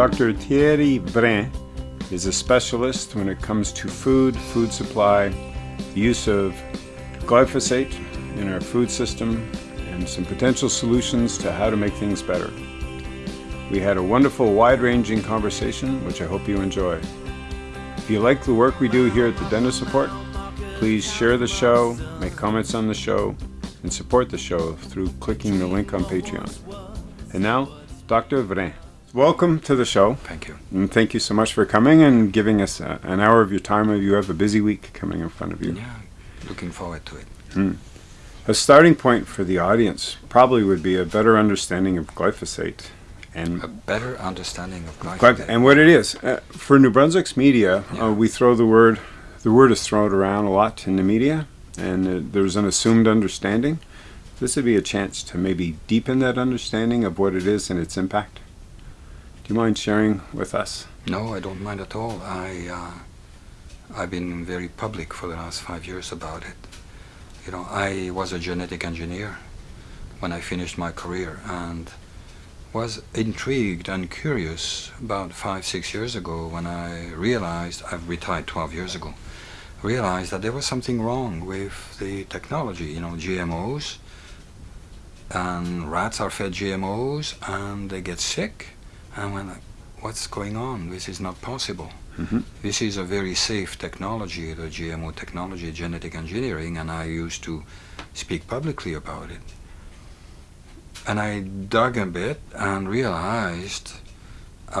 Dr. Thierry Vrain is a specialist when it comes to food, food supply, the use of glyphosate in our food system, and some potential solutions to how to make things better. We had a wonderful, wide-ranging conversation, which I hope you enjoy. If you like the work we do here at the Dentist Support, please share the show, make comments on the show, and support the show through clicking the link on Patreon. And now, Dr. Vrain. Welcome to the show. Thank you. And thank you so much for coming and giving us a, an hour of your time. You have a busy week coming in front of you. Yeah, looking forward to it. Hmm. A starting point for the audience probably would be a better understanding of glyphosate and a better understanding of glyphosate and what it is. Uh, for New Brunswick's media, uh, Yeah. uh, we throw the word. The word is thrown around a lot in the media, and uh, there's an assumed understanding. This would be a chance to maybe deepen that understanding of what it is and its impact. You mind sharing with us? No, I don't mind at all. I, uh, I've been very public for the last five years about it. You know, I was a genetic engineer when I finished my career and was intrigued and curious about five, six years ago when I realized, I've retired 12 years ago, realized that there was something wrong with the technology, you know, GMOs, and rats are fed GMOs and they get sick, and when like, what's going on? This is not possible. Mhm. This is a very safe technology, the GMO technology, genetic engineering, and I used to speak publicly about it. And I dug a bit and realized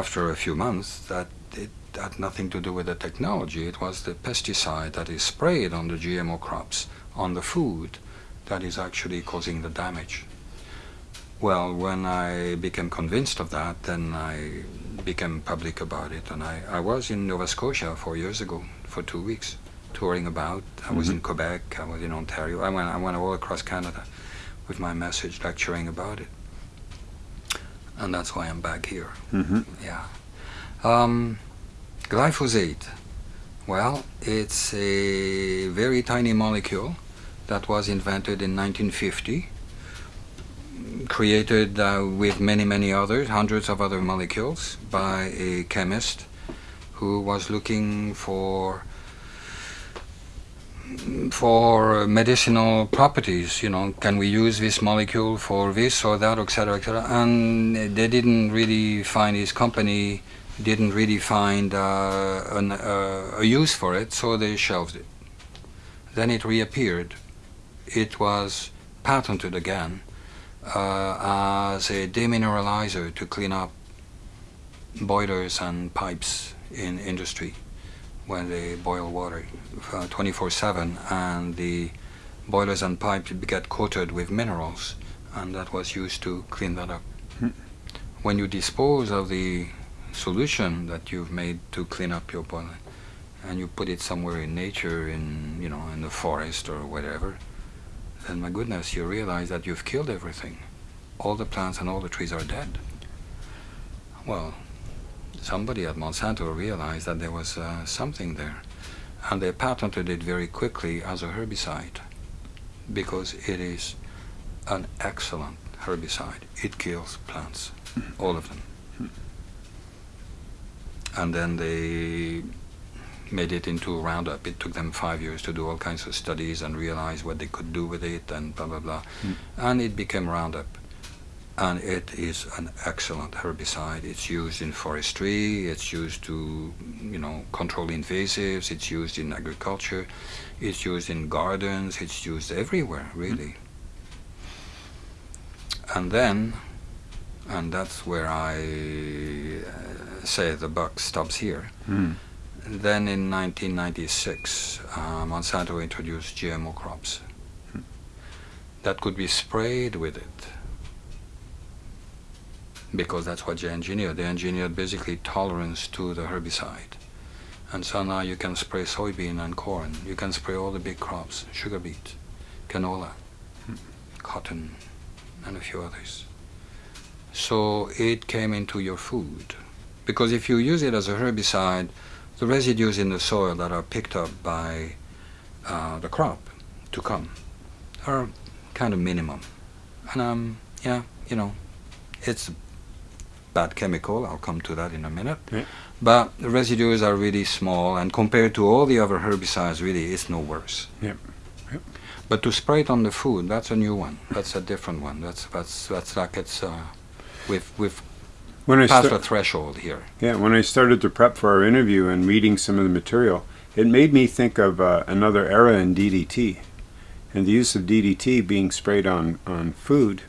after a few months that it had nothing to do with the technology. It was the pesticide that is sprayed on the GMO crops, on the food, that is actually causing the damage. Well, when I became convinced of that, then I became public about it. And I, I was in Nova Scotia four years ago for two weeks, touring about. I was in Quebec, I was in Ontario. I went, I went all across Canada with my message, lecturing about it. And that's why I'm back here. Mm-hmm. Yeah. Um, glyphosate. Well, it's a very tiny molecule that was invented in 1950, created uh, with many, many others, hundreds of other molecules, by a chemist who was looking for for medicinal properties, you know, can we use this molecule for this or that, etc., etc. And they didn't really find his company didn't really find uh, an, uh, a use for it, so they shelved it. Then it reappeared. It was patented again uh, as a demineralizer to clean up boilers and pipes in industry when they boil water 24-7 and the boilers and pipes get coated with minerals and that was used to clean that up. Hmm. When you dispose of the solution that you've made to clean up your boiler and you put it somewhere in nature in you know in the forest or whatever then my goodness you realize that you've killed everything. All the plants and all the trees are dead. Well somebody at Monsanto realized that there was uh, something there. And they patented it very quickly as a herbicide. Because it is an excellent herbicide. It kills plants all of them. And then they made it into Roundup. It took them five years to do all kinds of studies and realize what they could do with it and blah blah blah. Mm. And it became Roundup. And it is an excellent herbicide. It's used in forestry, it's used to, you know, control invasives, it's used in agriculture, it's used in gardens, it's used everywhere, really. And then, and that's where I uh, say the buck stops here. Mm. Then in 1996, uh, Monsanto introduced GMO crops that could be sprayed with it because that's what they engineered. They engineered basically tolerance to the herbicide. And so now you can spray soybean and corn. You can spray all the big crops, sugar beet, canola, cotton, and a few others. So it came into your food. Because if you use it as a herbicide, the residues in the soil that are picked up by uh, the crop to come are kind of minimum. And um, yeah, you know, it's bad chemical. I'll come to that in a minute. Yeah. But the residues are really small, and compared to all the other herbicides, really, it's no worse. Yep. Yep. But to spray it on the food, that's a new one. That's a different one. That's that's that's like it's uh, we've we've When I sta- a threshold here. yeah, when I started to prep for our interview and reading some of the material, it made me think of uh, another era in DDT, and the use of DDT being sprayed on on food,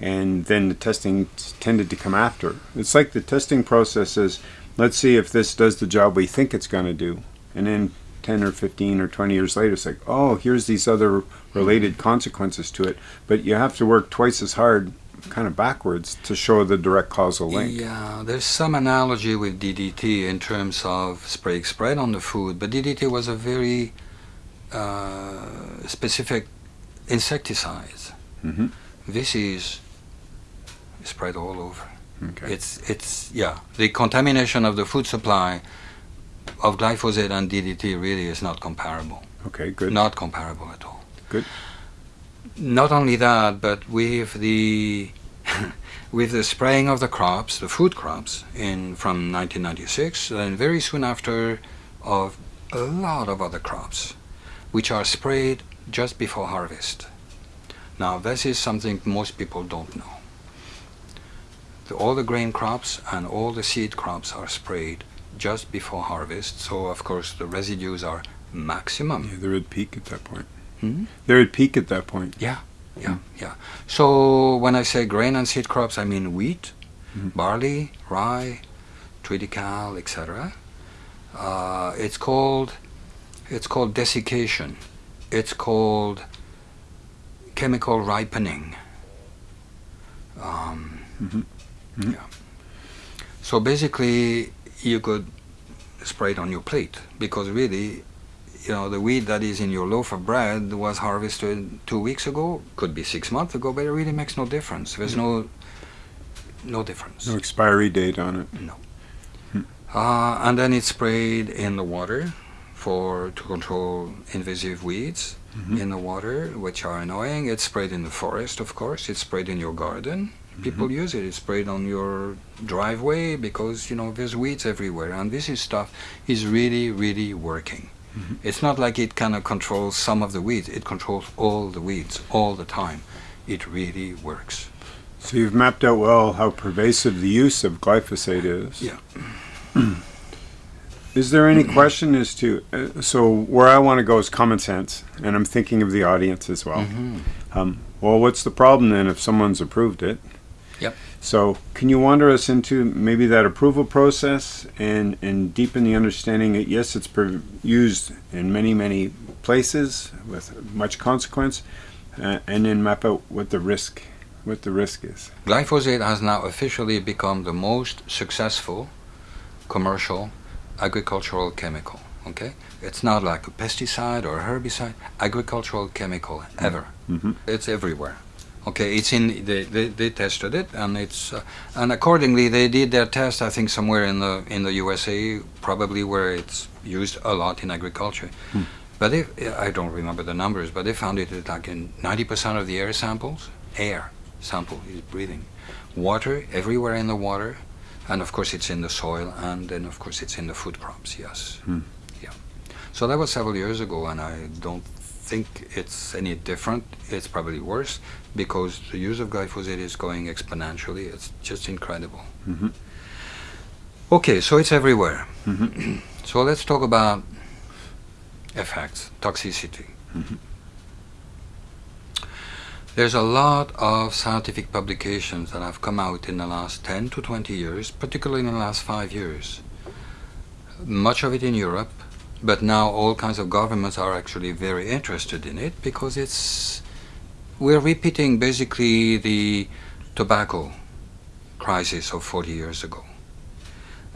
and then the testing t- tended to come after. It's like the testing process is, let's see if this does the job we think it's going to do, and then 10 or 15 or 20 years later, it's like, oh, here's these other related consequences to it. But you have to work twice as hard, kind of backwards, to show the direct causal link. Yeah, there's some analogy with DDT in terms of spray spread on the food, but DDT was a very uh, specific insecticide. Mhm. This is spread all over. Okay. It's it's yeah. The contamination of the food supply of glyphosate and DDT really is not comparable. Okay, good. Not comparable at all. Good. Not only that, but with the with the spraying of the crops, the food crops, in from 1996, and very soon after, of a lot of other crops, which are sprayed just before harvest. Now, this is something most people don't know. The, all the grain crops and all the seed crops are sprayed just before harvest, so of course the residues are maximum. Yeah, they're at peak at that point. Hmm? They're at peak at that point. Yeah, yeah, yeah. So when I say grain and seed crops, I mean wheat, Mhm. barley, rye, triticale, etc. Uh, it's called it's called desiccation. It's called chemical ripening. Um, Mhm. Mhm. Yeah. So basically, you could spray it on your plate because really, you know, the wheat that is in your loaf of bread was harvested two weeks ago, could be six months ago, but it really makes no difference. There's no no difference. No expiry date on it. Uh, and then it's sprayed in the water for to control invasive weeds Mhm. in the water, which are annoying. It's sprayed in the forest, of course. It's sprayed in your garden. People use it. It's sprayed on your driveway because you know there's weeds everywhere, and this is stuff is really, really working. Mhm. It's not like it kind of controls some of the weeds. It controls all the weeds all the time. It really works. So you've mapped out well how pervasive the use of glyphosate is. Yeah. Is there any question as to uh, so where I want to go is common sense, and I'm thinking of the audience as well. Mhm. Um, well, what's the problem then if someone's approved it? Yep. So can you wander us into maybe that approval process and and deepen the understanding that yes, it's used in many many places with much consequence, uh, and then map out what the risk what the risk is. Glyphosate has now officially become the most successful commercial agricultural chemical. Okay, it's not like a pesticide or a herbicide. Agricultural chemical ever. Mhm. It's everywhere. Okay, it's in. They, they, they tested it, and it's uh, and accordingly they did their test. I think somewhere in the in the USA, probably where it's used a lot in agriculture. Hmm. But if I don't remember the numbers, but they found it like in ninety percent of the air samples, air sample is breathing, water everywhere in the water, and of course it's in the soil, and then of course it's in the food crops. Yes, Hmm. yeah. So that was several years ago, and I don't think it's any different. It's probably worse because the use of glyphosate is going exponentially. It's just incredible. Mhm. Okay, so it's everywhere. Mhm. So let's talk about effects, toxicity. Mhm. There's a lot of scientific publications that have come out in the last 10 to 20 years, particularly in the last five years. Much of it in Europe, but now all kinds of governments are actually very interested in it because it's we're repeating basically the tobacco crisis of 40 years ago.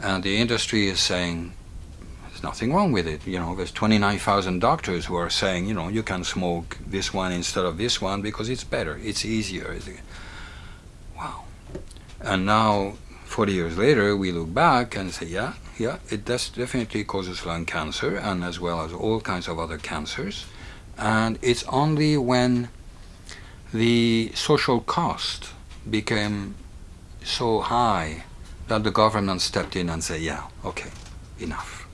And the industry is saying there's nothing wrong with it. You know, there's 29,000 doctors who are saying, you know, you can smoke this one instead of this one because it's better, it's easier. Wow. And now, 40 years later, we look back and say, yeah, yeah, it does definitely causes lung cancer and as well as all kinds of other cancers. And it's only when the social cost became so high that the government stepped in and said, yeah, okay, enough.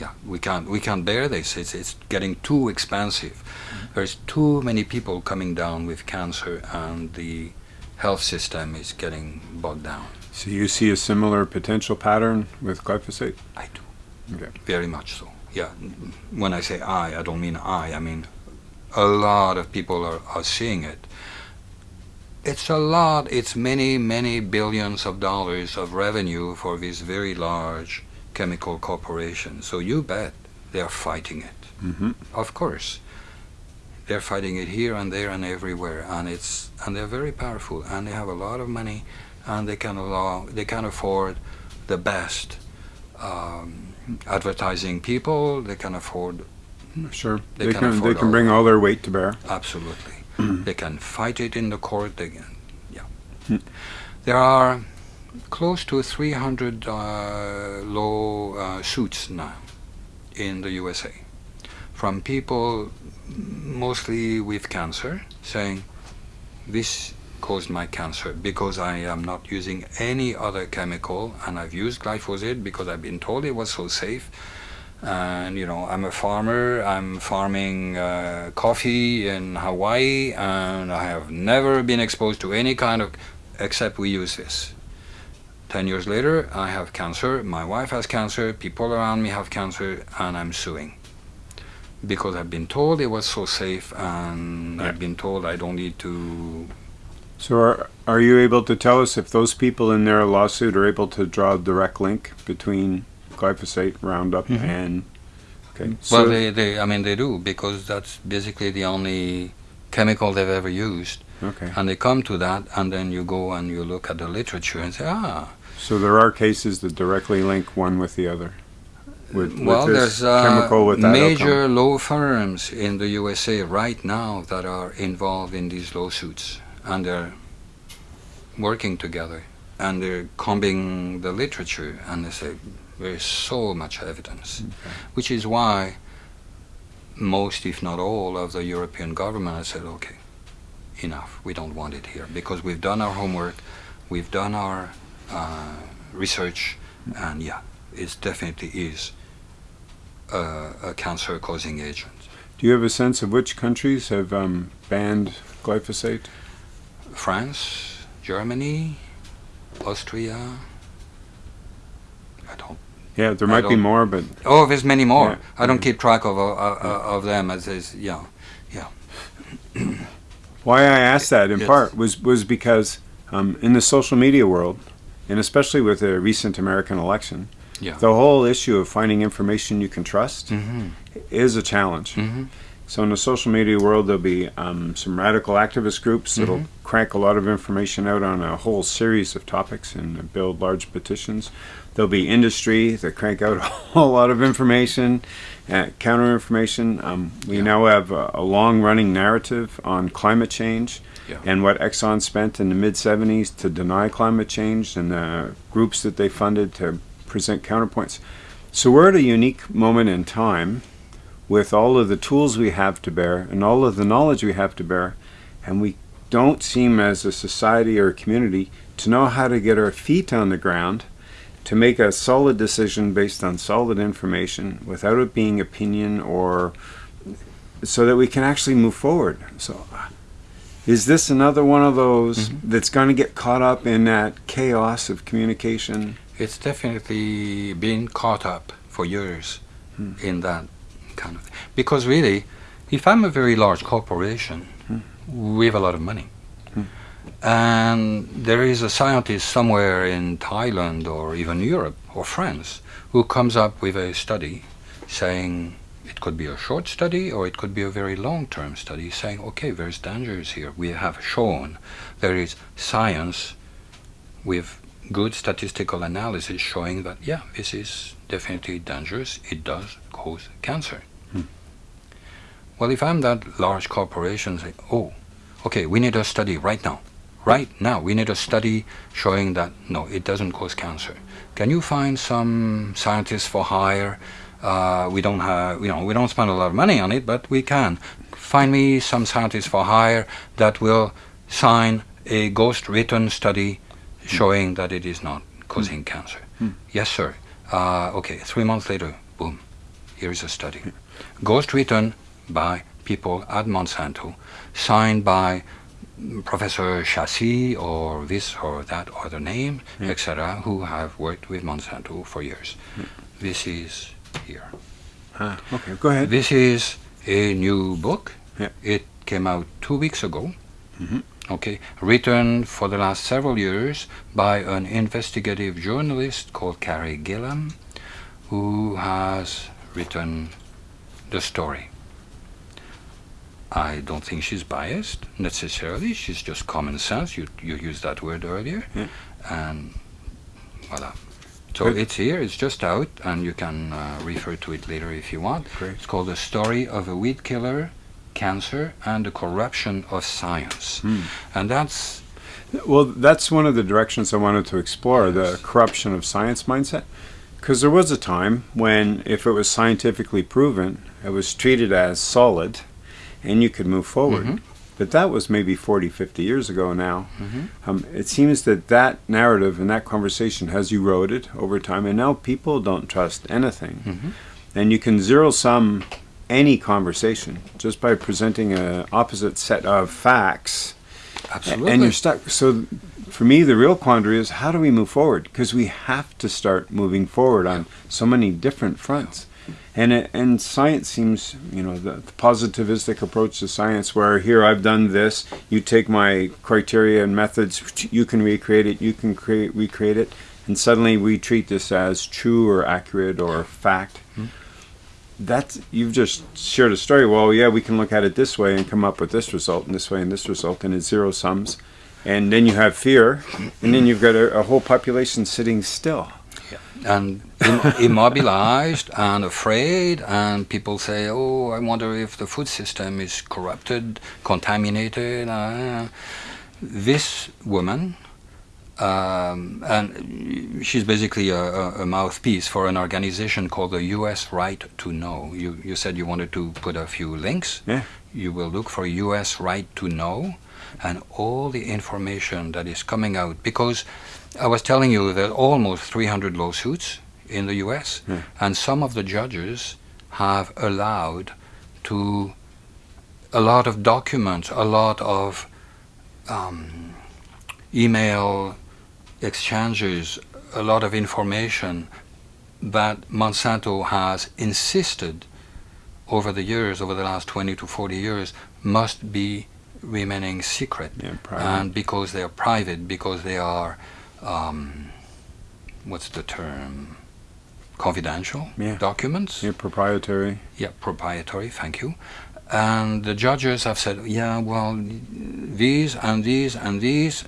Yeah, we can't we can't bear this. It's it's getting too expensive. Mm-hmm. There's too many people coming down with cancer, and the health system is getting bogged down. So you see a similar potential pattern with glyphosate? I do. Okay. Very much so. Yeah. When I say I, I don't mean I. I mean a lot of people are, are seeing it. It's a lot. It's many, many billions of dollars of revenue for these very large chemical corporations. So you bet they're fighting it. Mm-hmm. Of course. They're fighting it here and there and everywhere, and it's and they're very powerful, and they have a lot of money, and they can allow they can afford the best um, advertising people. They can afford Sure. They They, can can, they can bring all their weight to bear. absolutely. they can fight it in the court. They can, yeah. Hmm. There are close to 300 uh, law uh, suits now in the USA from people mostly with cancer saying this caused my cancer because I am not using any other chemical and I've used glyphosate because I've been told it was so safe. And you know I'm a farmer. I'm farming uh, coffee in Hawaii and I have never been exposed to any kind of except we use this. 10 years later I have cancer. My wife has cancer. People around me have cancer and I'm suing because I've been told it was so safe and Yeah. I've been told I don't need to So are, are you able to tell us if those people in their lawsuit are able to draw a direct link between glyphosate, Roundup, Mhm. and okay? well so- they, they I mean they do because that's basically the only chemical they've ever used okay. and they come to that and then you go and you look at the literature and say ah So there are cases that directly link one with the other. With, with well this there's uh, chemical with that major outcome. law firms in the USA right now that are involved in these lawsuits and they're working together and they're combing the literature and they say there's so much evidence Okay. which is why most if not all of the European government have said okay enough we don't want it here because we've done our homework we've done our uh, research and yeah it definitely is a, a cancer causing agent Do you have a sense of which countries have um, banned glyphosate? France Germany Austria I don't Yeah, there might be more, but oh there's many more Yeah. I don't keep track of uh, uh, of them as is Yeah, yeah Why I asked that in Yes. part was was because um, in the social media world, and especially with the recent American election, Yeah. the whole issue of finding information you can trust mm-hmm. is a challenge. Mm-hmm. So in the social media world, there'll be um, some radical activist groups that'll Mhm. crank a lot of information out on a whole series of topics and build large petitions. There'll be industry that crank out a whole lot of information, uh, counter information. Um, we Yeah. now have a, a long-running narrative on climate change Yeah. and what Exxon spent in the mid 70s to deny climate change and the groups that they funded to present counterpoints. So we're at a unique moment in time with all of the tools we have to bear and all of the knowledge we have to bear, and we don't seem as a society or a community to know how to get our feet on the ground to make a solid decision based on solid information without it being opinion or so that we can actually move forward. So is this another one of those Mhm. that's going to get caught up in that chaos of communication? It's definitely been caught up for years Hmm. in that kind of thing. Because really, if I'm a very large corporation, Hmm. we have a lot of money. Hmm. And there is a scientist somewhere in Thailand or even Europe or France who comes up with a study saying it could be a short study or it could be a very long term study saying, okay, there's dangers here. We have shown there is science with good statistical analysis showing that, yeah, this is definitely dangerous. It does cause cancer. Hmm. Well, if I'm that large corporation, say, oh, okay, we need a study right now. Right now, we need a study showing that no, it doesn't cause cancer. Can you find some scientists for hire? Uh, we don't have, you know, we don't spend a lot of money on it, but we can. Find me some scientists for hire that will sign a ghost written study showing that it is not causing cancer. Yes, sir. Uh, okay, three months later, boom, here is a study. Ghost written by people at Monsanto, signed by Professor Chassis or this or that other name, etc., who have worked with Monsanto for years. This is here. Ah, okay, go ahead. This is a new book. Yeah. It came out two weeks ago. Mhm. Okay, written for the last several years by an investigative journalist called Carey Gillam, who has written the story. I don't think she's biased necessarily. She's just common sense. You you used that word earlier, Yeah. and voila. So it's here. It's just out, and you can uh, refer to it later if you want. Great. It's called "The Story of a Weed Killer, Cancer, and the Corruption of Science," Hmm. and that's Well, that's one of the directions I wanted to explore the corruption of science mindset. Because there was a time when, if it was scientifically proven, it was treated as solid and you could move forward. Mhm. But that was maybe 40, 50 years ago now. Mhm. Um, it seems that that narrative and that conversation has eroded over time, and now people don't trust anything. Mhm. And you can zero sum any conversation just by presenting a opposite set of facts absolutely. and you're stuck. So, for me, the real quandary is how do we move forward? Because we have to start moving forward on so many different fronts. And it, and science seems, you know, the, the positivistic approach to science, where here I've done this, you take my criteria and methods, you can recreate it, you can create recreate it, and suddenly we treat this as true or accurate or fact. Hmm. That's you've just shared a story. Well, yeah, we can look at it this way and come up with this result, and this way and this result, and it's zero sums. And then you have fear, and then you've got a, a whole population sitting still. And Im- immobilized and afraid, and people say, "Oh, I wonder if the food system is corrupted, contaminated." Uh, this woman, um, and she's basically a, a, a mouthpiece for an organization called the U.S. Right to Know. You you said you wanted to put a few links. Yeah. You will look for U.S. Right to Know, and all the information that is coming out because. I was telling you that almost 300 lawsuits in the U.S. Yeah. and some of the judges have allowed to a lot of documents, a lot of um, email exchanges, a lot of information that Monsanto has insisted over the years, over the last 20 to 40 years, must be remaining secret. Yeah. And because they are private, because they are, um, what's the term? Confidential Yeah. documents. Yeah, proprietary. Yeah, proprietary, thank you. And the judges have said, yeah, well, these and these and these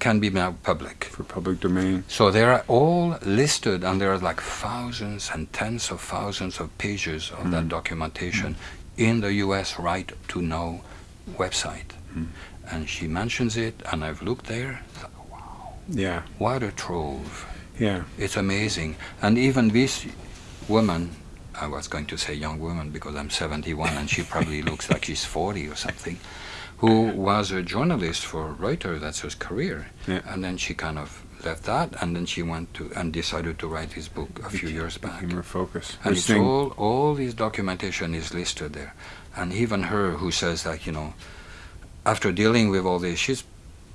can be made public. for public domain. So they are all listed, and there are like thousands and tens of thousands of pages of that documentation in the U.S. Right to Know website. And she mentions it, and I've looked there. It's like, wow, Yeah, what a trove! yeah, It's amazing. And even this woman, I was going to say young woman because I'm 71 and she probably looks like she's 40 or something, who was a journalist for Reuters, that's her career. Yeah. And then she kind of left that and then she went to and decided to write this book a few years back. became her focus. And it's all, all this documentation is listed there. And even her who says that, you know, after dealing with all this, she's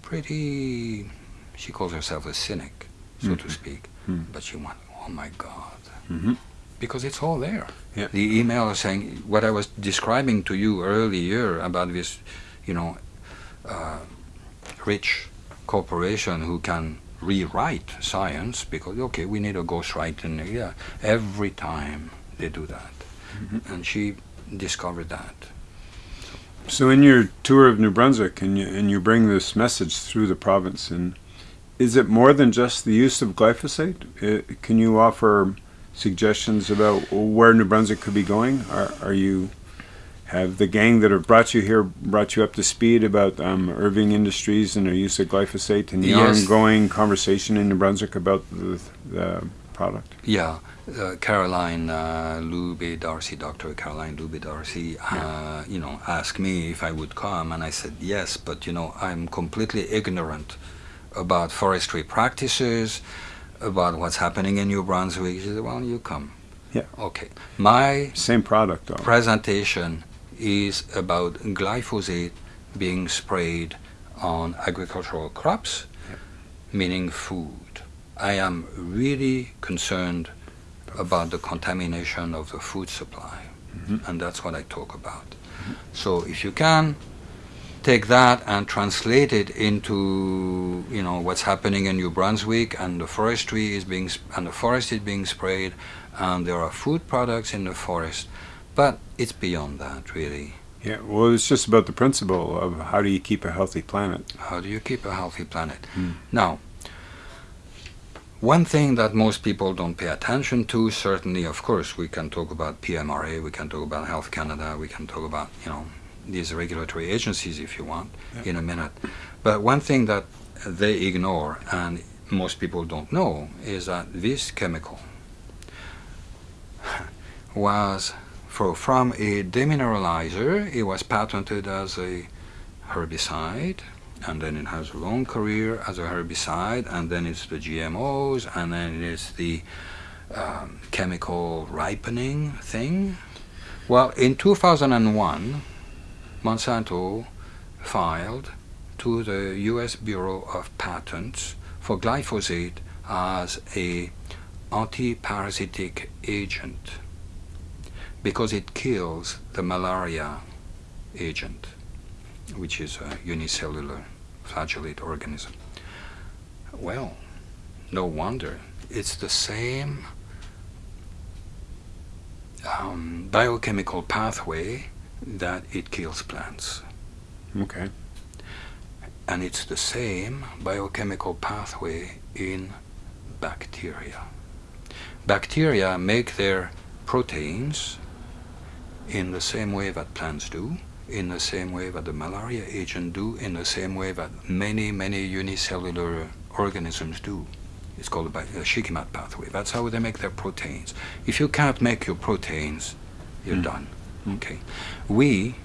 pretty, she calls herself a cynic, so to Mhm. speak. Mhm. But she went, oh my God. Mhm. Because it's all there. Yeah. The email is saying what I was describing to you earlier about this, you know, uh, rich corporation who can rewrite science because okay, we need a ghostwriter. Yeah, every time they do that, Mm-hmm. and she discovered that. So, in your tour of New Brunswick, and you, and you bring this message through the province, and is it more than just the use of glyphosate? Uh, can you offer suggestions about where New Brunswick could be going? Are, are you have the gang that have brought you here brought you up to speed about um, Irving Industries and their use of glyphosate and the Yes. ongoing conversation in New Brunswick about the, the product? Yeah, uh, Caroline uh, Lubbe-D'Arcy, Dr. Caroline Lubbe-D'Arcy, uh, you know, asked me if I would come, and I said yes, but you know, I'm completely ignorant about forestry practices. about what's happening in New Brunswick, she said, well, you come. Yeah. Okay. My Same product, though. presentation is about glyphosate being sprayed on agricultural crops, Yep. meaning food. I am really concerned about the contamination of the food supply, Mhm. and that's what I talk about. So if you can take that and translate it into you know what's happening in New Brunswick and the forestry is being sp- and the forest is being sprayed and there are food products in the forest but it's beyond that really Yeah, well, it's just about the principle of how do you keep a healthy planet. how do you keep a healthy planet Hmm. now one thing that most people don't pay attention to certainly of course we can talk about PMRA we can talk about Health Canada we can talk about you know these regulatory agencies if you want Yeah. in a minute but one thing that they ignore and most people don't know is that this chemical was for, from a demineralizer it was patented as a herbicide and then it has a long career as a herbicide and then it's the GMOs and then it's the um, chemical ripening thing well in 2001 Monsanto filed to the US Bureau of Patents for glyphosate as a anti-parasitic agent because it kills the malaria agent which is a unicellular flagellate organism. Well, no wonder. It's the same um, biochemical pathway that it kills plants. Okay. And it's the same biochemical pathway in bacteria. Bacteria make their proteins in the same way that plants do, in the same way that the malaria agent do, in the same way that many, many unicellular organisms do. It's called the Shikimate pathway. That's how they make their proteins. If you can't make your proteins, you're Mm. done. Mm. Okay. We,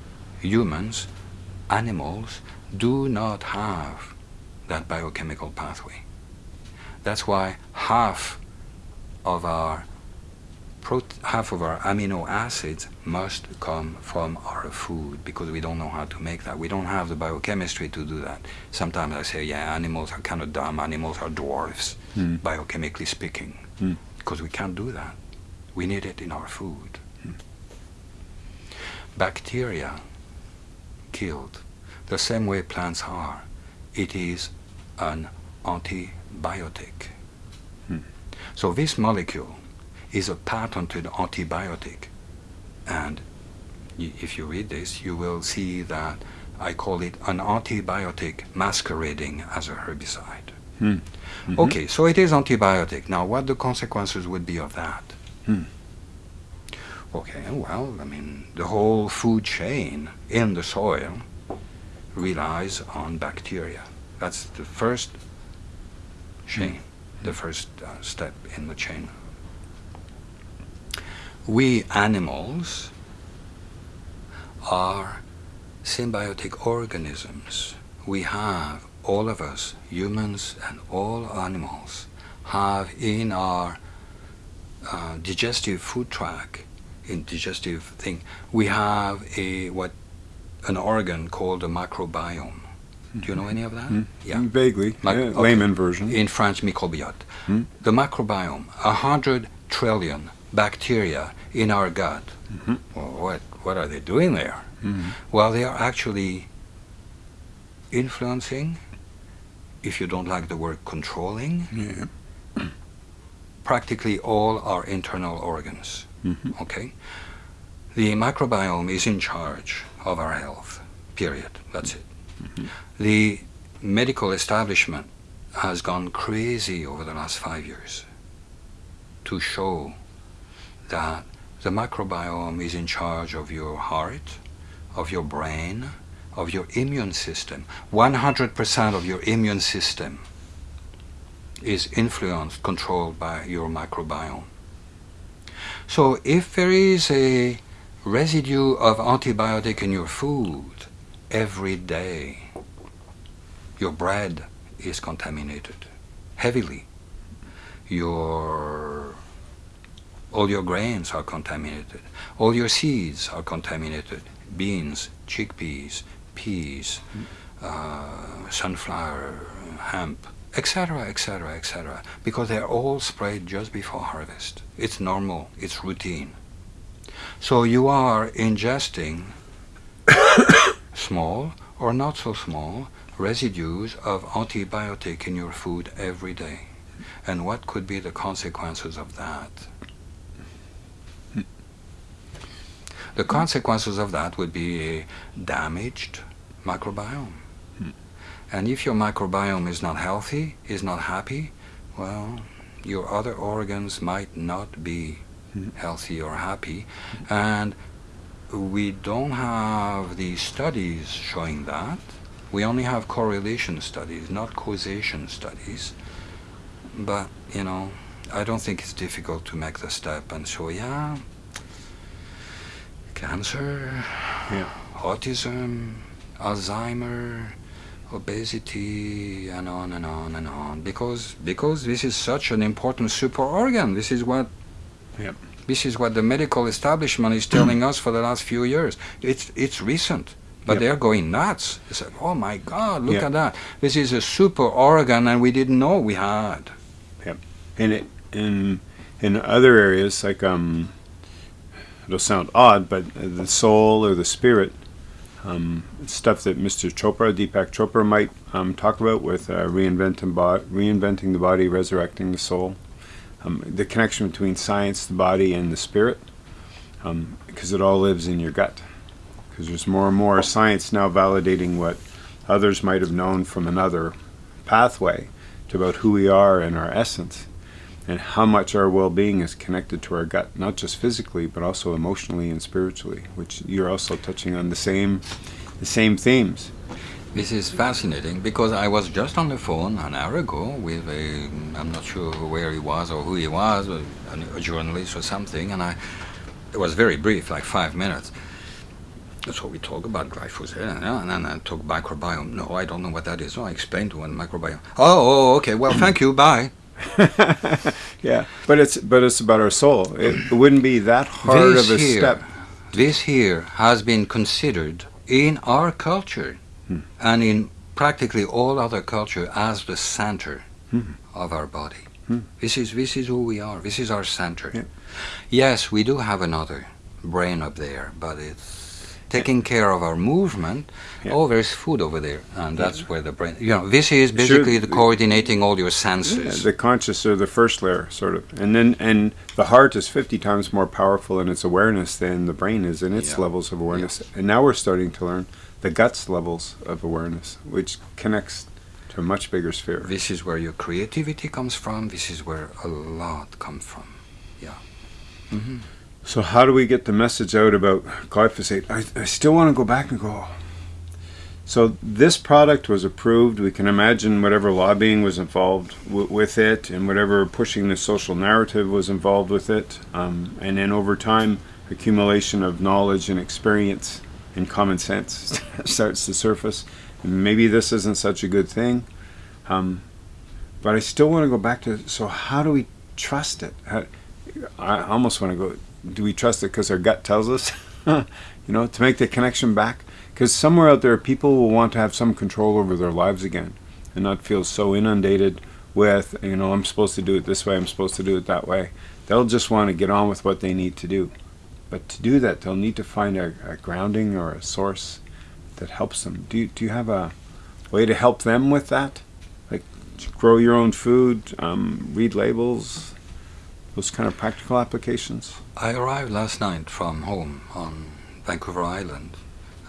humans, animals, do not have that biochemical pathway. That's why half of our half of our amino acids must come from our food because we don't know how to make that. We don't have the biochemistry to do that. Sometimes I say, yeah, animals are kind of dumb. Animals are dwarfs, Hmm. biochemically speaking, Hmm. because we can't do that. We need it in our food. Hmm. Bacteria killed the same way plants are. It is an antibiotic. Hmm. So this molecule is a patented antibiotic. And if you read this, you will see that I call it an antibiotic masquerading as a herbicide. Hmm. Mhm. Okay, so it is antibiotic. Now, what the consequences would be of that? Hmm. Okay, well, I mean, the whole food chain in the soil relies on bacteria. That's the first chain, the first uh, step in the chain. We animals are symbiotic organisms. We have, all of us, humans and all animals, have in our uh, digestive food tract, digestive thing, we have a what an organ called a microbiome. Do you know any of that? Hmm. Yeah. Vaguely. Mic- yeah, okay. Layman version. In French, microbiote. Hmm. The microbiome, a hundred trillion bacteria in our gut. Mhm. Well, what what are they doing there? Mhm. Well, they are actually influencing, if you don't like the word controlling, Yeah. practically all our internal organs. Mhm. Okay? The microbiome is in charge of our health, period. That's it. Mhm. The medical establishment has gone crazy over the last five years to show that the microbiome is in charge of your heart, of your brain, of your immune system. 100% of your immune system is influenced, controlled by your microbiome. So if there is a residue of antibiotic in your food every day, your bread is contaminated heavily. your all your grains are contaminated, all your seeds are contaminated, beans, chickpeas, peas, uh, sunflower, hemp, etc., etc., etc., because they're all sprayed just before harvest. It's normal, it's routine. So you are ingesting small or not so small residues of antibiotic in your food every day. And what could be the consequences of that? The consequences of that would be a damaged microbiome. And if your microbiome is not healthy, is not happy, well, your other organs might not be mm-hmm. healthy or happy. And we don't have the studies showing that. We only have correlation studies, not causation studies. But, you know, I don't think it's difficult to make the step and so, yeah, cancer, Yeah. autism, Alzheimer, obesity, and on and on and on. Because because this is such an important super organ. This is what Yep. this is what the medical establishment is telling us for the last few years. It's it's recent. But Yep. they're going nuts. It's like, oh my God, look Yeah. at that. This is a super organ and we didn't know we had. And it in in other areas like um, it'll sound odd, but the soul or the spirit, um, stuff that Mr. Chopra, Deepak Chopra, might um, talk about with uh, reinventing reinventing the body, resurrecting the soul, um, the connection between science, the body, and the spirit, because it all lives in your gut. Because there's more and more science now validating what others might have known from another pathway to about who we are and our essence and how much our well-being is connected to our gut not just physically but also emotionally and spiritually which you're also touching on the same the same themes This is fascinating because I was just on the phone an hour ago with a, I'm not sure where he was or who he was, a, a journalist or something, and I, it was very brief, like five minutes. So we talk about glyphosate, and then I talk microbiome. No, I don't know what that is. So I explained to him microbiome. Oh, oh, okay. Well, thank you. Bye. yeah but it's but it's about our soul it, wouldn't be that hard this of a here, step This here has been considered in our culture Hmm. and in practically all other culture as the center Hmm. of our body. Hmm. This is this is who we are. This is our center. Yeah. Yes, we do have another brain up there, but it's taking care of our movement. Yeah. Oh, there's food over there, and that's where the brain. You know, this is basically the coordinating all your Yeah, senses. the conscious are the first layer sort of and then and the heart is 50 times more powerful in its awareness than the brain is in its Yeah. levels of awareness and now we're starting to learn the guts levels of awareness which connects to a much bigger sphere This is where your creativity comes from. This is where a lot comes from. Yeah. hmm So how do we get the message out about glyphosate? I, I still want to go back and go. So this product was approved. We can imagine whatever lobbying was involved with it, and whatever pushing the social narrative was involved with it, um, and then over time, accumulation of knowledge and experience and common sense starts to surface. And maybe this isn't such a good thing, um, but I still want to go back to. So how do we trust it? How, I almost want to go do we trust it because our gut tells us? You know to make the connection back? Because somewhere out there people will want to have some control over their lives again and not feel so inundated with you know i'm supposed to do it this way i'm supposed to do it that way. They'll just want to get on with what they need to do. But to do that they'll need to find a, a grounding or a source that helps them. Do you, do you have a way to help them with that? Like grow your own food um, read labels those kind of practical applications I arrived last night from home on Vancouver Island,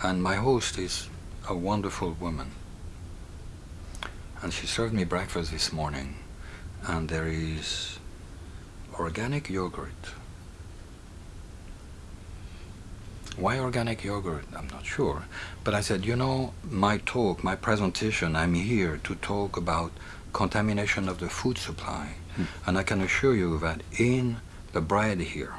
and my host is a wonderful woman. And she served me breakfast this morning, and there is organic yogurt. Why organic yogurt? I'm not sure. But I said, you know, my talk, my presentation, I'm here to talk about contamination of the food supply. And I can assure you that in the bread here,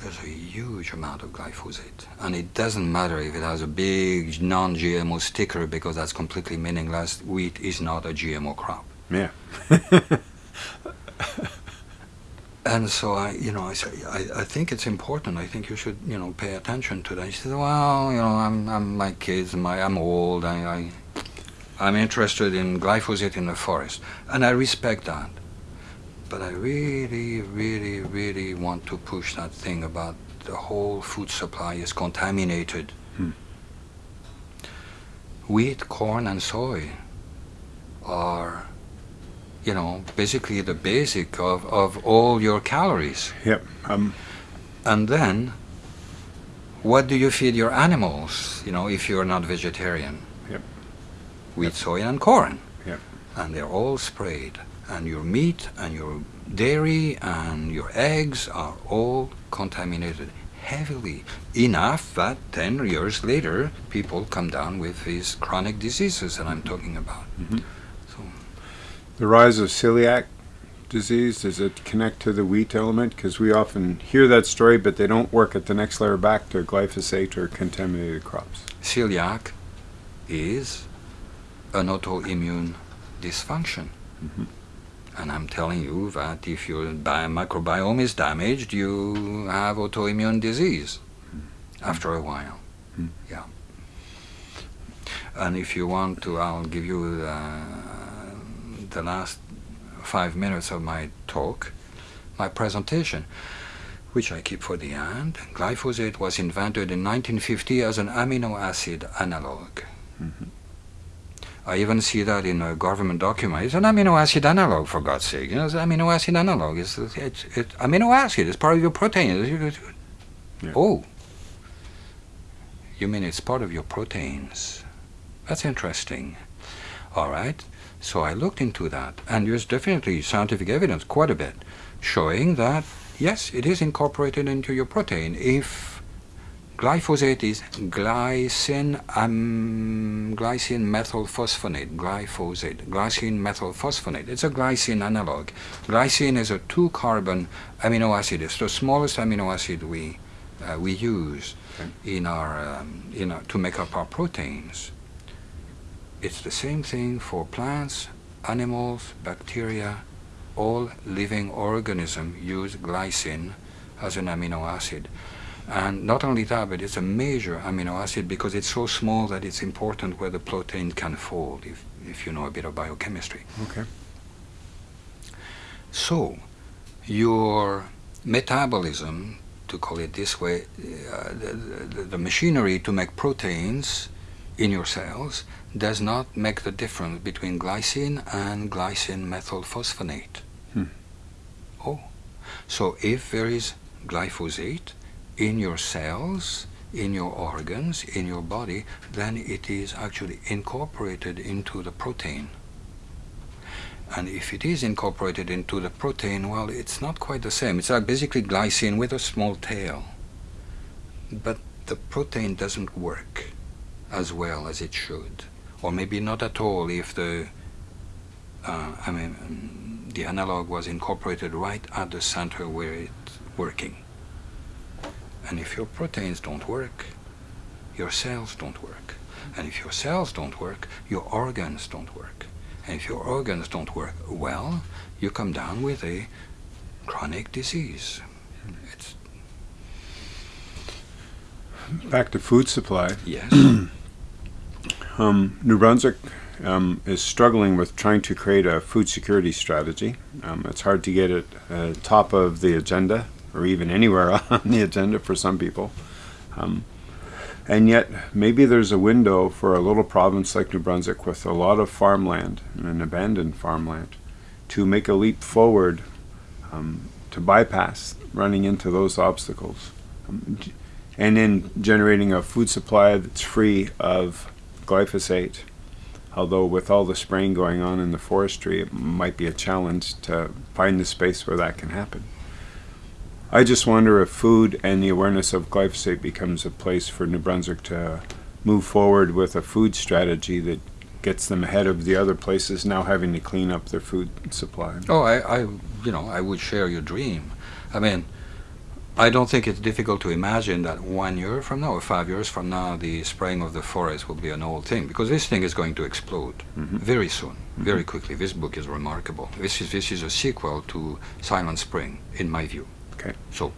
there's a huge amount of glyphosate. And it doesn't matter if it has a big non-GMO sticker because that's completely meaningless. Wheat is not a GMO crop. Yeah. and so I, you know, I said, I, I think it's important. I think you should, you know, pay attention to that. He said, well, you know, I'm, I'm my kids, my, I'm old. I, I, I'm interested in glyphosate in the forest, and I respect that. But I really, really, really want to push that thing about the whole food supply is contaminated. Hmm. Wheat, corn, and soy are you know, basically the basic of, of all your calories. Yep. Um, and then, what do you feed your animals, you know, if you're not vegetarian? Yep. Wheat, Yep. soy, and corn. Yep. And they're all sprayed. And your meat and your dairy and your eggs are all contaminated heavily. Enough that 10 years later, people come down with these chronic diseases that I'm talking about. Mhm. So, The rise of celiac disease, does it connect to the wheat element? Because we often hear that story, but they don't work at the next layer back to glyphosate or contaminated crops. celiac is an autoimmune dysfunction. Mhm. And I'm telling you that if your microbiome is damaged, you have autoimmune disease after a while. Mm. Yeah. And if you want to, I'll give you uh, the last five minutes of my talk, my presentation, which I keep for the end. Glyphosate was invented in 1950 as an amino acid analog. Mhm. I even see that in a government document. It's an amino acid analog, for God's sake. You know, it's an amino acid analog. It's, it's, it's amino acid. It's part of your protein. It's- Yeah. Oh, you mean it's part of your proteins? That's interesting. All right. So I looked into that, and there's definitely scientific evidence, quite a bit, showing that yes, it is incorporated into your protein. If glyphosate is glycine, um, glycine methylphosphonate, glyphosate, glycine methylphosphonate. It's a glycine analog. Glycine is a two-carbon amino acid. It's the smallest amino acid we uh, we use Okay. in our um, in our, to make up our proteins. It's the same thing for plants, animals, bacteria. All living organisms use glycine as an amino acid. And not only that, but it's a major amino acid because it's so small that it's important where the protein can fold, if, if you know a bit of biochemistry. Okay. So, your metabolism, to call it this way, uh, the, the, the machinery to make proteins in your cells does not make the difference between glycine and glycine methylphosphonate. Hmm. Oh, so if there is glyphosate in your cells, in your organs, in your body, then it is actually incorporated into the protein. And if it is incorporated into the protein, well, it's not quite the same. It's like basically glycine with a small tail. But the protein doesn't work as well as it should. Or maybe not at all if the, uh, I mean, the analog was incorporated right at the center where it's working. And if your proteins don't work, your cells don't work. And if your cells don't work, your organs don't work. And if your organs don't work well, you come down with a chronic disease. It's, Back to food supply. yes. Um, New Brunswick um, is struggling with trying to create a food security strategy. Um, it's hard to get it uh, top of the agenda or even anywhere on the agenda for some people. Um, and yet, maybe there's a window for a little province like New Brunswick with a lot of farmland and an abandoned farmland to make a leap forward um, to bypass running into those obstacles. Um, and in generating a food supply that's free of glyphosate. Although with all the spraying going on in the forestry, it might be a challenge to find the space where that can happen. I just wonder if food and the awareness of glyphosate becomes a place for New Brunswick to move forward with a food strategy that gets them ahead of the other places now having to clean up their food supply. Oh, I, I, you know, I would share your dream. I mean, I don't think it's difficult to imagine that one year from now or five years from now, the spraying of the forest will be an old thing because this thing is going to explode Mhm. very soon, very quickly. This book is remarkable. This is this is a sequel to Silent Spring, in my view. Okay. So,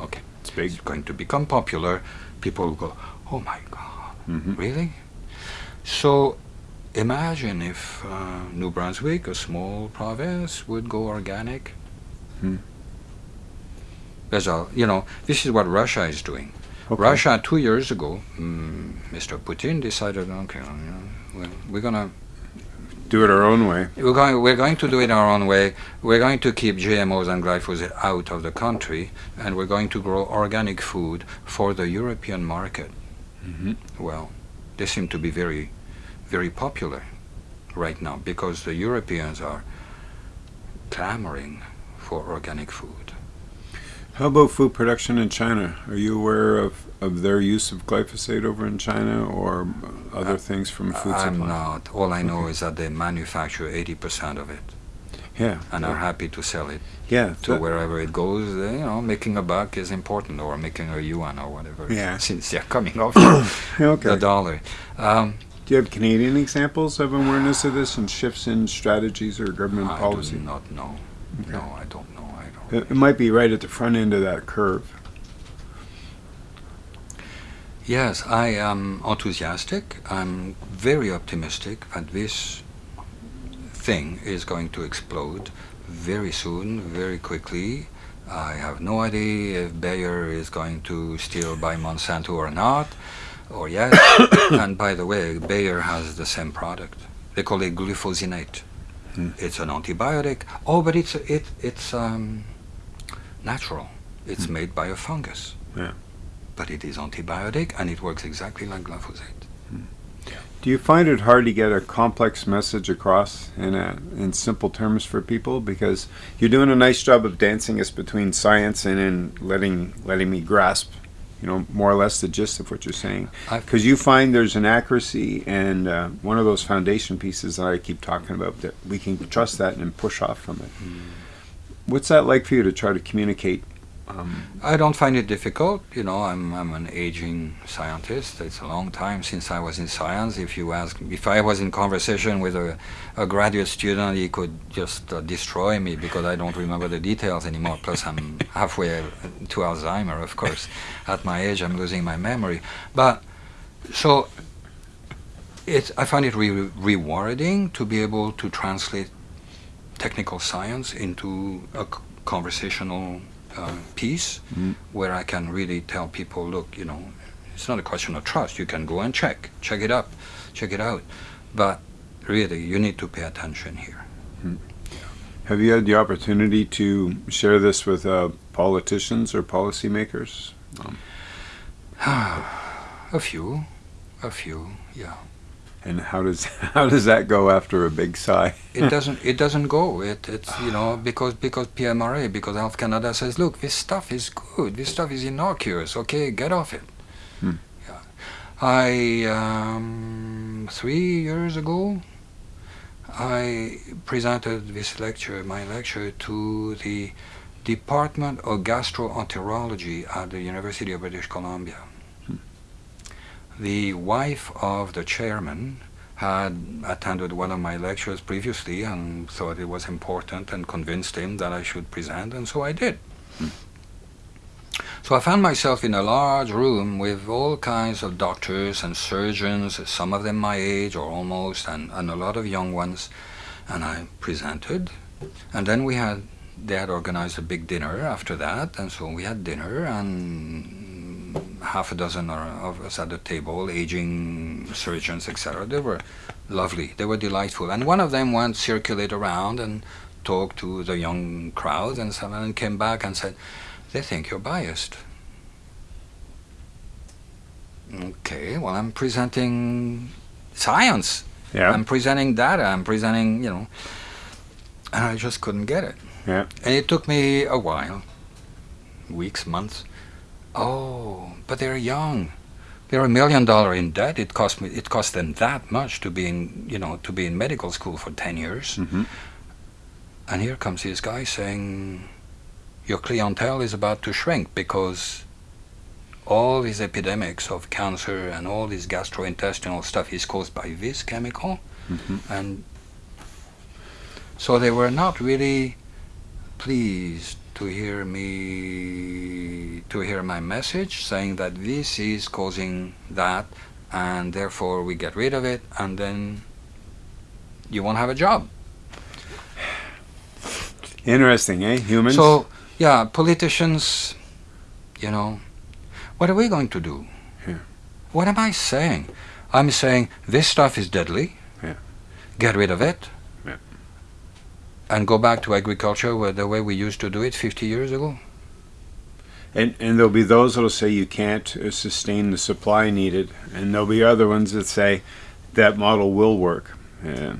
okay, It's big. it's going to become popular. People will go, "Oh my God, Mhm. really?" So, imagine if uh, New Brunswick, a small province, would go organic. Hmm. There's a, you know, this is what Russia is doing. Okay. Russia two years ago, mm, Mr. Putin decided, okay, know, we're, we're gonna Do it our own way. we're going we're going to do it our own way. We're going to keep GMOs and glyphosate out of the country, and we're going to grow organic food for the European market. Mhm. Well, they seem to be very, very popular right now because the Europeans are clamoring for organic food. How about food production in China? Are you aware of, of their use of glyphosate over in China or other Uh, things from food I'm supply? not. All I know Okay. is that they manufacture 80% of it Yeah. and are happy to sell it yeah. to wherever it goes. You know, making a buck is important, or making a yuan or whatever. Yeah. Since they're coming off the okay. dollar. Um, Do you have Canadian examples of awareness of this and shifts in strategies or government I policy? do not know. Okay. No, I don't know. I don't. It, it might be right at the front end of that curve. Yes, I am enthusiastic. I'm very optimistic that this thing is going to explode very soon, very quickly. I have no idea if Bayer is going to steal by Monsanto or not, or yes. and by the way, Bayer has the same product. They call it glufosinate. Hmm. It's an antibiotic. Oh, but it's it it's um, natural. It's Hmm. made by a fungus. Yeah. But it is antibiotic and it works exactly like glyphosate. Do you find it hard to get a complex message across in a, in simple terms for people? Because you're doing a nice job of dancing us between science and in letting letting me grasp, you know, more or less the gist of what you're saying. Because you find there's an accuracy and uh, one of those foundation pieces that I keep talking about that we can trust that and push off from it. What's that like for you to try to communicate? Um, I don't find it difficult. You know, I'm I'm an aging scientist. It's a long time since I was in science. If you ask, if I was in conversation with a, a graduate student, he could just uh, destroy me because I don't remember the details anymore. Plus, I'm halfway to Alzheimer, of course. At my age, I'm losing my memory. But so, it's I find it re- rewarding to be able to translate technical science into a conversational uh, piece Mm. where I can really tell people, look, you know, it's not a question of trust. You can go and check, check it up, check it out, but really, you need to pay attention here. have you had the opportunity to share this with uh, politicians or policymakers? a few, a few, yeah. And how does how does that go after a big sigh? It doesn't. It doesn't go. It. It's you know because because PMRA because Health Canada says, look, this stuff is good. This stuff is innocuous. Okay, get off it. Hmm. Yeah. I um, three years ago, I presented this lecture, my lecture, to the Department of Gastroenterology at the University of British Columbia. The wife of the chairman had attended one of my lectures previously and thought it was important and convinced him that I should present, and so I did. So I found myself in a large room with all kinds of doctors and surgeons, some of them my age or almost, and, and a lot of young ones, and I presented. And then we had, they had organized a big dinner after that, and so we had dinner, and half a dozen of us at the table, aging surgeons, etc. They were lovely. They were delightful. And one of them went circulate around and talked to the young crowd and so on, and came back and said, "They think you're biased." Okay, well, I'm presenting science. Yeah, I'm presenting data. I'm presenting, you know, and I just couldn't get it. yeah. And it took me a while, weeks, months. Oh, but they're young. They're a million dollar in debt. It cost me. It cost them that much to be in, you know, to be in medical school for ten years. hmm And here comes this guy saying, your clientele is about to shrink because all these epidemics of cancer and all this gastrointestinal stuff is caused by this chemical. Mhm. And so they were not really pleased to hear me, to hear my message saying that this is causing that and therefore we get rid of it and then you won't have a job. Interesting, eh? Humans. So, yeah, politicians, you know, what are we going to do? Yeah. What am I saying? I'm saying this stuff is deadly. Yeah. Get rid of it. Yeah. And go back to agriculture the way we used to do it 50 years ago. And, and there'll be those that'll say you can't uh, sustain the supply needed, and there'll be other ones that say that model will work, uh,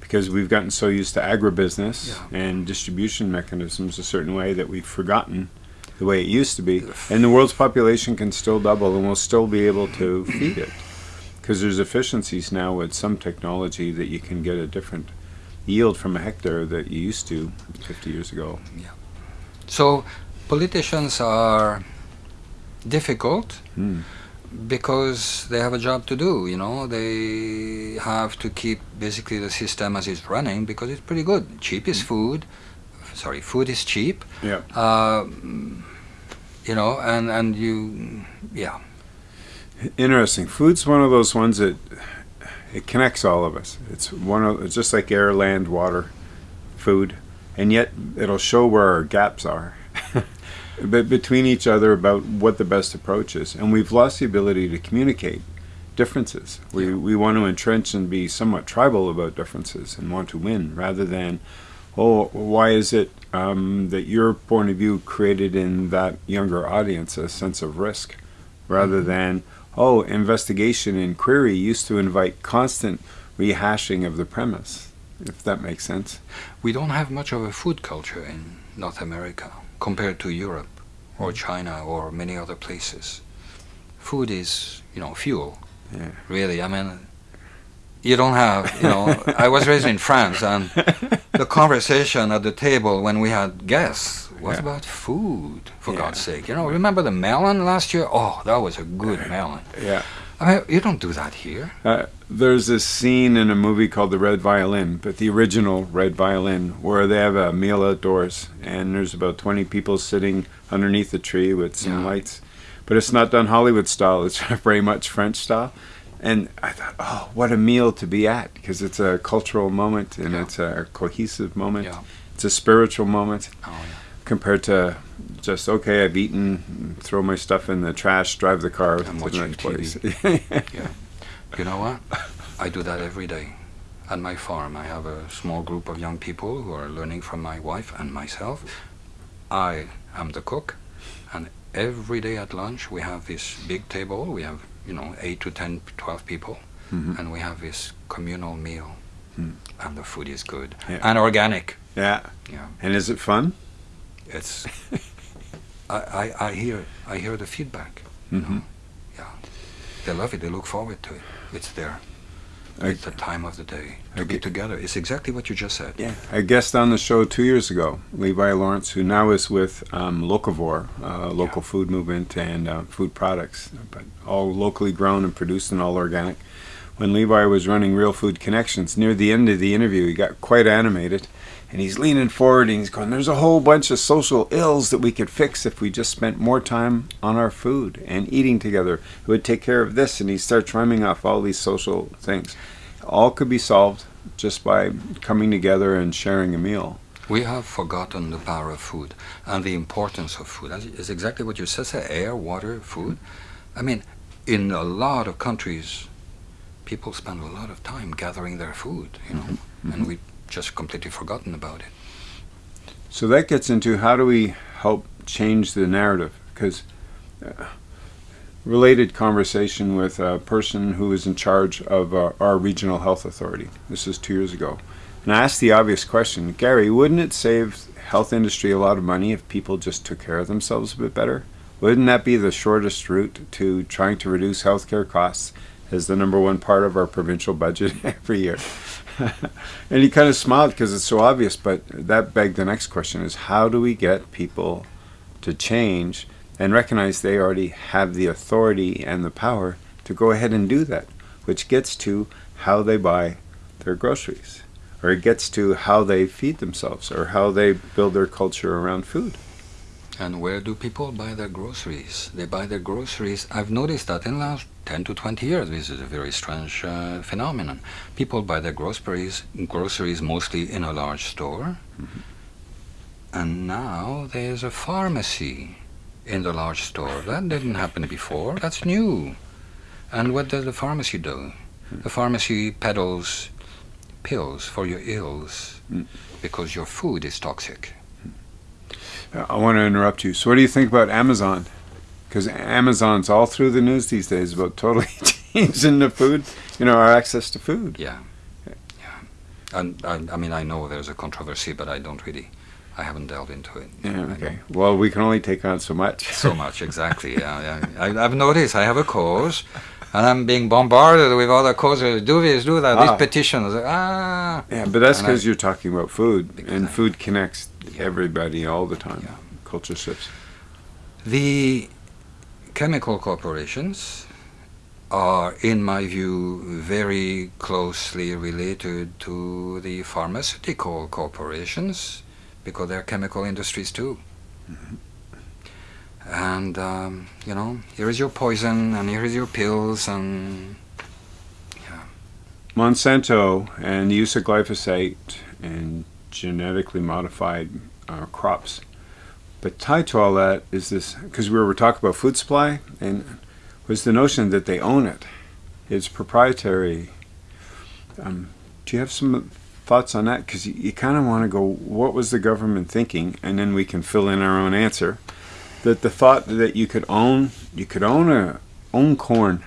because we've gotten so used to agribusiness Yeah. and distribution mechanisms a certain way that we've forgotten the way it used to be. And the world's population can still double, and we'll still be able to feed it, because there's efficiencies now with some technology that you can get a different yield from a hectare that you used to 50 years ago. Yeah. So, politicians are difficult Hmm. because they have a job to do, you know. They have to keep basically the system as it's running because it's pretty good. Cheap is food. Sorry, food is cheap. Yeah. Um, you know, and, and you, yeah. Interesting. Food's one of those ones that it connects all of us. It's one of it's just like air, land, water, food, and yet it'll show where our gaps are, but between each other about what the best approach is. And we've lost the ability to communicate differences. We Yeah. we want to entrench and be somewhat tribal about differences and want to win rather than, oh, why is it um, that your point of view created in that younger audience a sense of risk, rather than oh, investigation and query used to invite constant rehashing of the premise, if that makes sense. We don't have much of a food culture in North America compared to Europe or China or many other places. Food is, you know, fuel. Yeah. Really, I mean, you don't have, you know, I was raised in France and the conversation at the table when we had guests was Yeah. about food, for Yeah. God's sake. You know, remember the melon last year? Oh, that was a good melon. Yeah. I mean, you don't do that here. Uh, there's this scene in a movie called The Red Violin, but the original Red Violin, where they have a meal outdoors and there's about 20 people sitting underneath a tree with some Yeah. lights. But it's not done Hollywood style, it's very much French style. And I thought, oh, what a meal to be at, because it's a cultural moment and Yeah. it's a cohesive moment. Yeah. It's a spiritual moment Oh, yeah. Compared to just, okay, I've eaten, throw my stuff in the trash, drive the car to the next place. You know what? I do that every day. At my farm, I have a small group of young people who are learning from my wife and myself. I am the cook, and every day at lunch we have this big table. We have, you know, 8 to 10, 12 people, Mhm. and we have this communal meal. Hmm. And the food is good Yeah. and organic. yeah. Yeah. And is it fun? It's. I, I, I hear I hear the feedback. Mhm. know? Yeah. They love it. They look forward to it. It's there. I- It's the time of the day to I be together. It's exactly what you just said. Yeah, a guest on the show two years ago, Levi Lawrence, who now is with um, Locavore, uh, local food movement and uh, food products, but all locally grown and produced and all organic. When Levi was running Real Food Connections, near the end of the interview, he got quite animated, and he's leaning forward and he's going, "There's a whole bunch of social ills that we could fix if we just spent more time on our food and eating together. It would take care of this." And he starts rhyming off all these social things. All could be solved just by coming together and sharing a meal. We have forgotten the power of food and the importance of food. It's exactly what you said, say, air, water, food. I mean, in a lot of countries, people spend a lot of time gathering their food, you know, mm-hmm. and we've just completely forgotten about it. So that gets into how do we help change the narrative? Because uh, related conversation with a person who is in charge of uh, our regional health authority. This is two years ago, and I asked the obvious question, Gary, wouldn't it save health industry a lot of money if people just took care of themselves a bit better? Wouldn't that be the shortest route to trying to reduce healthcare costs as the number one part of our provincial budget every year. and he kind of smiled because it's so obvious, but that begged the next question is how do we get people to change and recognize they already have the authority and the power to go ahead and do that, which gets to how they buy their groceries, or it gets to how they feed themselves, or how they build their culture around food. And where do people buy their groceries? They buy their groceries. I've noticed that in the last 10 to 20 years, this is a very strange uh, phenomenon. People buy their groceries, groceries mostly in a large store. Mm-hmm. And now there's a pharmacy in the large store. That didn't happen before. That's new. And what does the pharmacy do? Mm. The pharmacy peddles pills for your ills mm. because your food is toxic. I want to interrupt you. So, what do you think about Amazon? Because Amazon's all through the news these days about totally changing the food, you know, our access to food. Yeah, yeah. And I, I mean, I know there's a controversy, but I don't really. I haven't delved into it. Yeah, okay. Well, we can only take on so much. so much, exactly. Yeah, yeah. I, have noticed. I have a cause, and I'm being bombarded with other causes. Do this, do that. Ah. These petitions. Ah. Yeah, but that's because you're talking about food, and food connects yeah. everybody all the time. Yeah. Culture shifts. The chemical corporations are, in my view, very closely related to the pharmaceutical corporations because they're chemical industries too. Mm-hmm. And, um, you know, here is your poison and here is your pills and. Yeah. Monsanto and the use of glyphosate and genetically modified uh, crops. But tied to all that is this, because we were talking about food supply, and was the notion that they own it. It's proprietary. Um, do you have some thoughts on that? Because you, you kind of want to go, what was the government thinking? And then we can fill in our own answer. That the thought that you could own, you could own a own corn.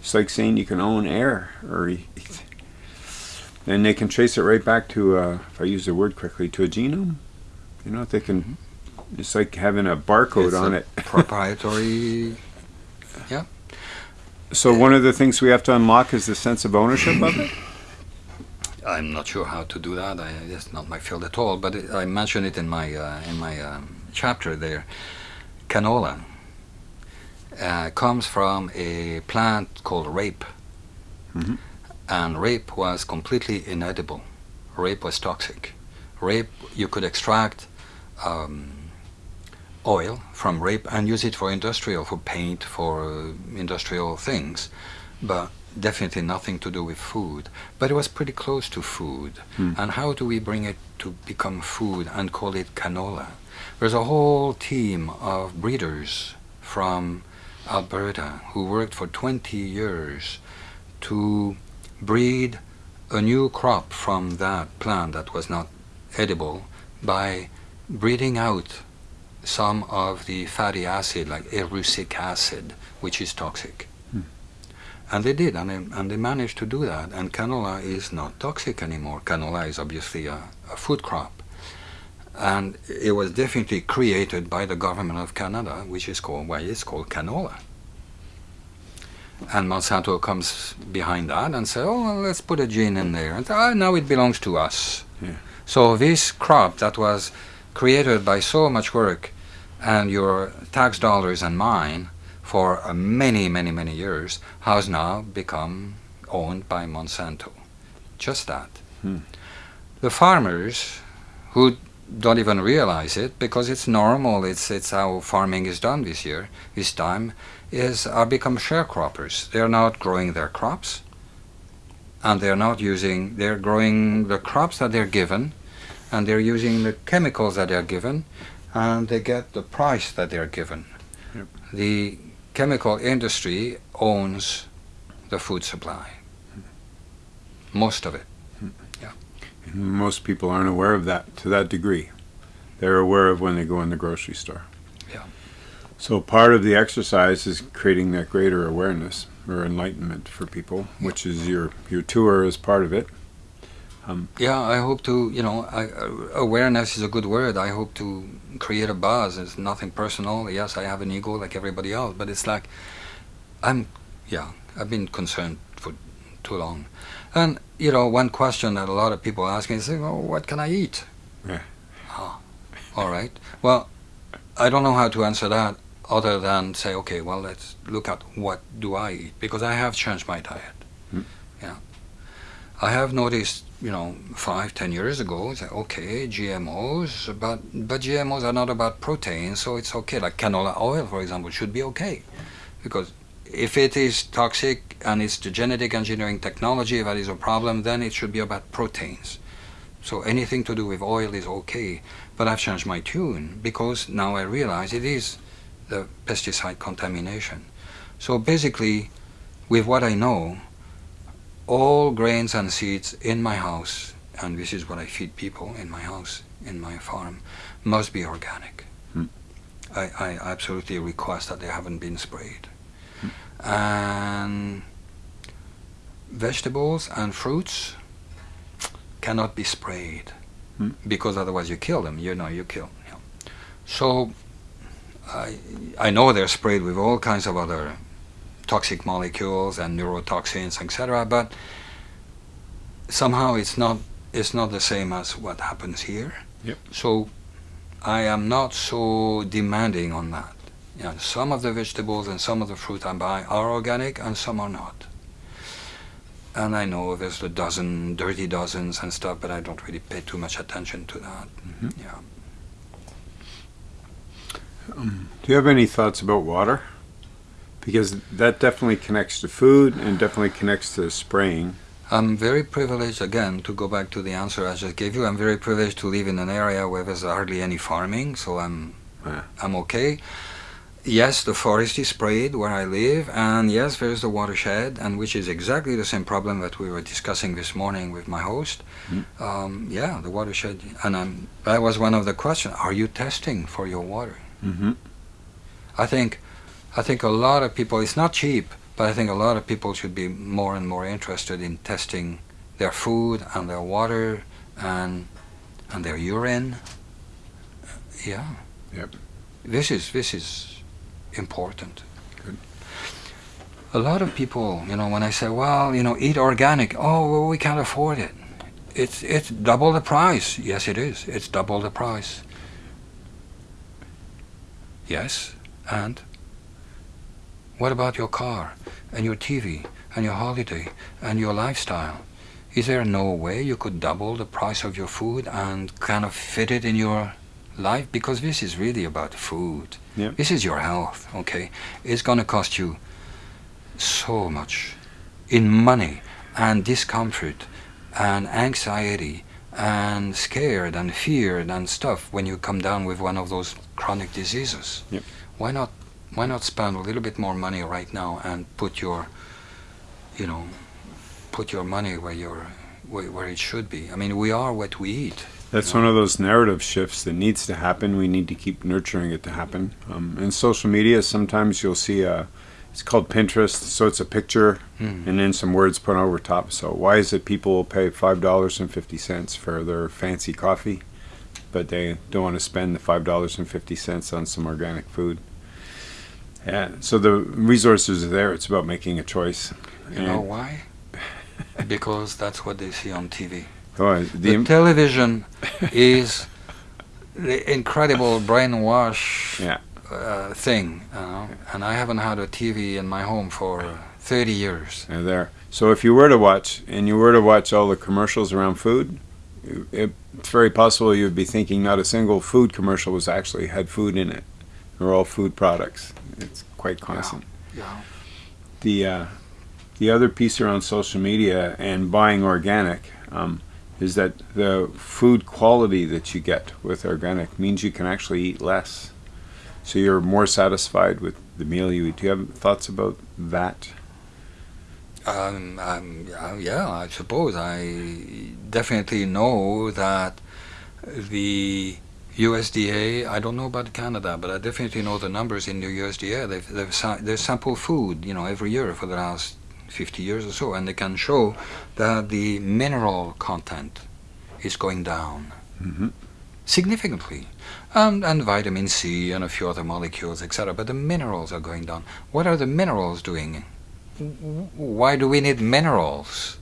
It's like saying you can own air, or and they can trace it right back to, uh, if I use the word correctly, to a genome. You know, they can. It's like having a barcode it's on a it. proprietary. yeah. So one of the things we have to unlock is the sense of ownership of it. I'm not sure how to do that. I, it's not my field at all. But it, I mentioned it in my uh, in my um, chapter there. Canola uh, comes from a plant called rape, mm-hmm. and rape was completely inedible. Rape was toxic. Rape you could extract um, oil from rape and use it for industrial, for paint, for uh, industrial things, but definitely nothing to do with food. But it was pretty close to food. Hmm. And how do we bring it to become food and call it canola? There's a whole team of breeders from Alberta who worked for 20 years to breed a new crop from that plant that was not edible by breeding out some of the fatty acid, like erucic acid, which is toxic. And they did, and they, and they managed to do that. And canola is not toxic anymore. Canola is obviously a, a food crop. And it was definitely created by the government of Canada, which is called, why it's called canola. And Monsanto comes behind that and says, oh, well, let's put a gene in there. And oh, now it belongs to us. Yeah. So this crop that was created by so much work and your tax dollars and mine for uh, many, many, many years has now become owned by Monsanto. Just that. Hmm. The farmers who don't even realize it because it's normal, it's, it's how farming is done this year, this time, is are become sharecroppers. They're not growing their crops and they're not using, they're growing the crops that they're given and they're using the chemicals that they're given, and they get the price that they're given. Yep. The chemical industry owns the food supply, most of it. Yeah. most people aren't aware of that to that degree. They're aware of when they go in the grocery store. Yeah. So part of the exercise is creating that greater awareness or enlightenment for people, which is your your tour is part of it. Um, yeah, I hope to, you know, I, uh, awareness is a good word. I hope to create a buzz. It's nothing personal. Yes, I have an ego like everybody else, but it's like I'm, yeah, I've been concerned for too long. And you know, one question that a lot of people ask me is, "Well, what can I eat?" Yeah. Oh, all right. Well, I don't know how to answer that other than say, okay, well, let's look at what do I eat because I have changed my diet. Mm. Yeah. I have noticed, you know, five, ten years ago, okay, GMOs, but but GMOs are not about protein, so it's okay. Like canola oil, for example, should be okay, because if it is toxic and it's the genetic engineering technology that is a problem, then it should be about proteins. So anything to do with oil is okay. But I've changed my tune because now I realize it is the pesticide contamination. So basically, with what I know, all grains and seeds in my house, and this is what I feed people in my house, in my farm, must be organic. Hmm. I, I absolutely request that they haven't been sprayed. And vegetables and fruits cannot be sprayed Hmm. because otherwise you kill them. You know, you kill. Yeah. So I I know they're sprayed with all kinds of other toxic molecules and neurotoxins, etc. But somehow it's not it's not the same as what happens here. Yep. So I am not so demanding on that. You know, some of the vegetables and some of the fruit I buy are organic and some are not. And I know there's a dozen, dirty dozens and stuff, but I don't really pay too much attention to that. Mhm. Yeah. Um, do you have any thoughts about water? Because that definitely connects to food and definitely connects to spraying. I'm very privileged, again, to go back to the answer I just gave you. I'm very privileged to live in an area where there's hardly any farming, so I'm, Yeah. I'm okay. Yes, the forest is sprayed where I live, and yes, there's the watershed, and which is exactly the same problem that we were discussing this morning with my host. Mm. Um, yeah, the watershed, and I'm, that was one of the questions. Are you testing for your water? Mm-hmm. I think, I think a lot of people. It's not cheap, but I think a lot of people should be more and more interested in testing their food and their water and and their urine. Yeah. Yep. This is this is important. Good. A lot of people, you know, when I say, well, you know, eat organic, oh, well, we can't afford it. It's it's double the price. Yes, it is. It's double the price. Yes, and what about your car and your TV and your holiday and your lifestyle? Is there no way you could double the price of your food and kind of fit it in your life? Because this is really about food. Yep. This is your health, okay? It's going to cost you so much in money and discomfort and anxiety and scared and feared and stuff when you come down with one of those chronic diseases. Yep. Why not why not spend a little bit more money right now and put your you know put your money where your where, where it should be. I mean, we are what we eat. That's No. one of those narrative shifts that needs to happen. We need to keep nurturing it to happen. Um, in social media, sometimes you'll see a, it's called Pinterest, so it's a picture Mm. and then some words put over top. So why is it people will pay five dollars and fifty cents for their fancy coffee, but they don't want to spend the five dollars and fifty cents on some organic food? Yeah. So the resources are there. It's about making a choice. You know why? because that's what they see on TV. Oh, The, the, television is the incredible brainwash Yeah. uh, thing, you know? and I haven't had a TV in my home for uh, 30 years. They're there. So if you were to watch, and you were to watch all the commercials around food, it, it's very possible you would be thinking not a single food commercial was actually had food in it. They're all food products. It's quite constant. Yeah. The uh, the other piece around social media and buying organic um, is that the food quality that you get with organic means you can actually eat less. So you're more satisfied with the meal you eat. Do you have thoughts about that? Um, um, yeah, yeah, I suppose I definitely know that the USDA. I don't know about Canada, but I definitely know the numbers in the USDA. They've they've, they sample food, you know, every year for the last 50 years or so, and they can show that the mineral content is going down Mm-hmm. significantly, and and vitamin C and a few other molecules, etc. But the minerals are going down. What are the minerals doing why do we need minerals?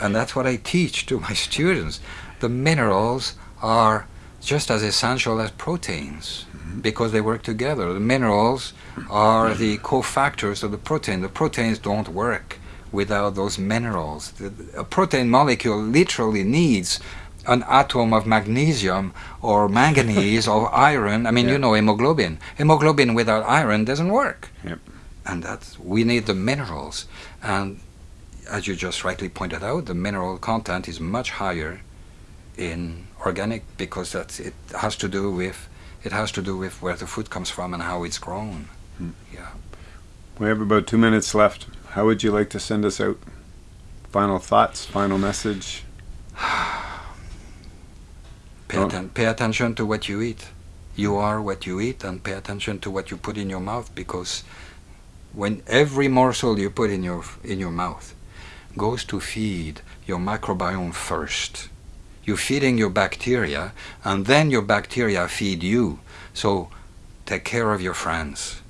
And that's what I teach to my students. The minerals are just as essential as proteins because they work together. The minerals are the cofactors of the protein. The proteins don't work without those minerals. The, a protein molecule literally needs an atom of magnesium or manganese or iron. I mean, yeah. you know, hemoglobin. Hemoglobin without iron doesn't work. Yep. And that's we need the minerals. And as you just rightly pointed out, the mineral content is much higher in organic because that's it has to do with it has to do with where the food comes from and how it's grown. Hmm. Yeah. We have about two minutes left. How would you like to send us out? Final thoughts, final message? pay, atten- pay attention to what you eat. You are what you eat, and pay attention to what you put in your mouth because when every morsel you put in your in your mouth goes to feed your microbiome first. You're feeding your bacteria, and then your bacteria feed you. So take care of your friends.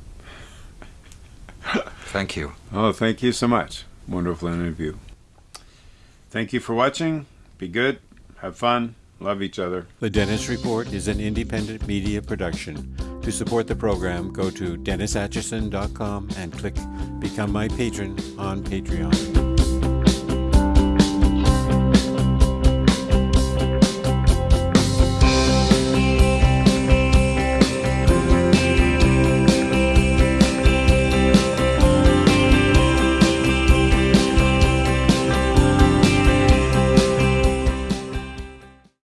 thank you. Oh, thank you so much. Wonderful interview. Thank you for watching. Be good. Have fun. Love each other. The Dennis Report is an independent media production. To support the program, go to DennisAtchison.com and click Become My Patron on Patreon.